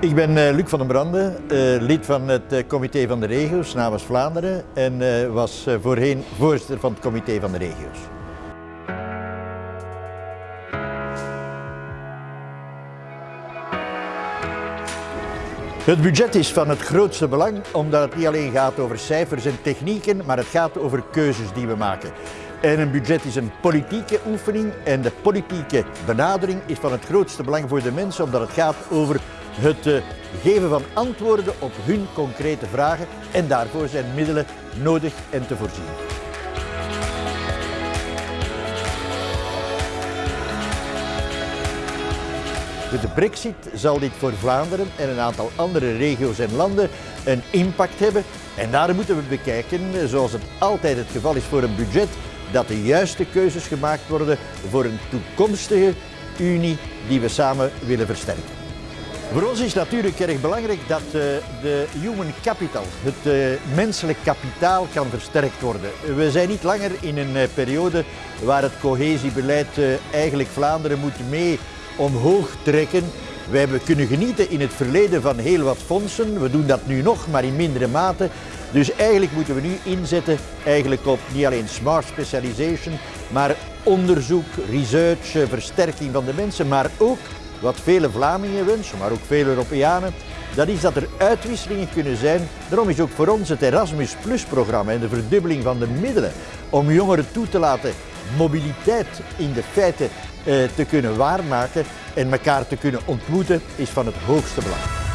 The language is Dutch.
Ik ben uh, Luc van den Brande, uh, lid van het uh, comité van de regio's namens Vlaanderen en was voorheen voorzitter van het comité van de regio's. Het budget is van het grootste belang omdat het niet alleen gaat over cijfers en technieken, maar het gaat over keuzes die we maken. En een budget is een politieke oefening en de politieke benadering is van het grootste belang voor de mensen omdat het gaat over het eh, geven van antwoorden op hun concrete vragen en daarvoor zijn middelen nodig en te voorzien. Met de brexit zal dit voor Vlaanderen en een aantal andere regio's en landen een impact hebben. En daarom moeten we bekijken, zoals het altijd het geval is voor een budget, dat de juiste keuzes gemaakt worden voor een toekomstige Unie die we samen willen versterken. Voor ons is natuurlijk erg belangrijk dat uh, de human capital, het uh, menselijk kapitaal, kan versterkt worden. We zijn niet langer in een uh, periode waar het cohesiebeleid eigenlijk Vlaanderen moet mee omhoog trekken. Wij hebben kunnen genieten in het verleden van heel wat fondsen. We doen dat nu nog, maar in mindere mate. Dus eigenlijk moeten we nu inzetten eigenlijk op niet alleen smart specialization, maar onderzoek, research, versterking van de mensen, maar ook wat vele Vlamingen wensen, maar ook vele Europeanen, dat is dat er uitwisselingen kunnen zijn. Daarom is ook voor ons het Erasmus Plus programma en de verdubbeling van de middelen om jongeren toe te laten mobiliteit in de feiten eh, te kunnen waarmaken en elkaar te kunnen ontmoeten, is van het hoogste belang.